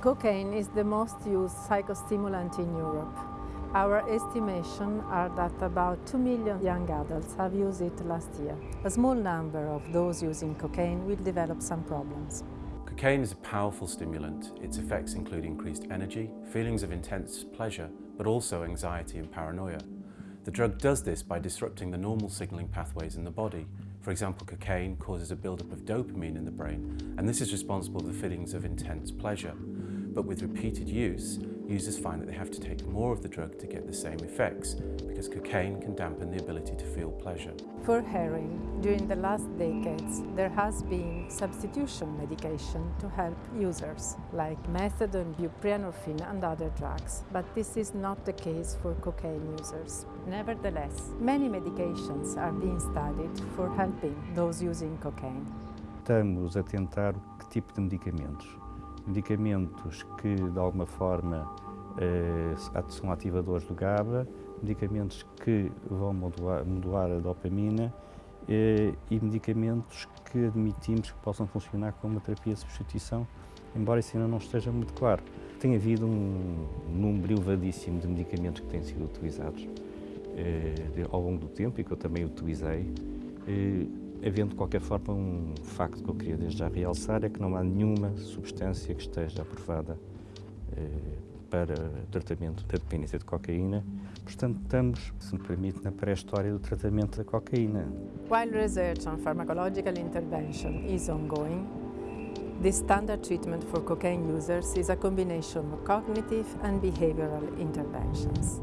Cocaine is the most used psychostimulant in Europe. Our estimation are that about 2 million young adults have used it last year. A small number of those using cocaine will develop some problems. Cocaine is a powerful stimulant. Its effects include increased energy, feelings of intense pleasure, but also anxiety and paranoia. The drug does this by disrupting the normal signalling pathways in the body. For example, cocaine causes a buildup of dopamine in the brain, and this is responsible for feelings of intense pleasure. But with repeated use, users find that they have to take more of the drug to get the same effects because cocaine can dampen the ability to feel pleasure. For heroin, during the last decades, there has been substitution medication to help users, like methadone, buprenorphine and other drugs. But this is not the case for cocaine users. Nevertheless, many medications are being studied for helping those using cocaine. Estamos a tentar que tipo de medicamentos? medicamentos que de alguma forma são ativadores do GABA, medicamentos que vão modular, modular a dopamina eh, e medicamentos que admitimos que possam funcionar como terapia de substituição, embora isso ainda não esteja muito claro. Tem havido um número elevadíssimo de medicamentos que têm sido utilizados eh, ao longo do tempo e que eu também utilizei. Havendo de qualquer forma um facto que eu queria desde já realçar é que não há nenhuma substância que esteja aprovada eh, para tratamento da dependência de cocaína. Portanto, estamos, se me permite, na pré-história do tratamento da cocaína. While research on pharmacological intervention is ongoing, the standard treatment for cocaine users is a combination of cognitive and behavioral interventions.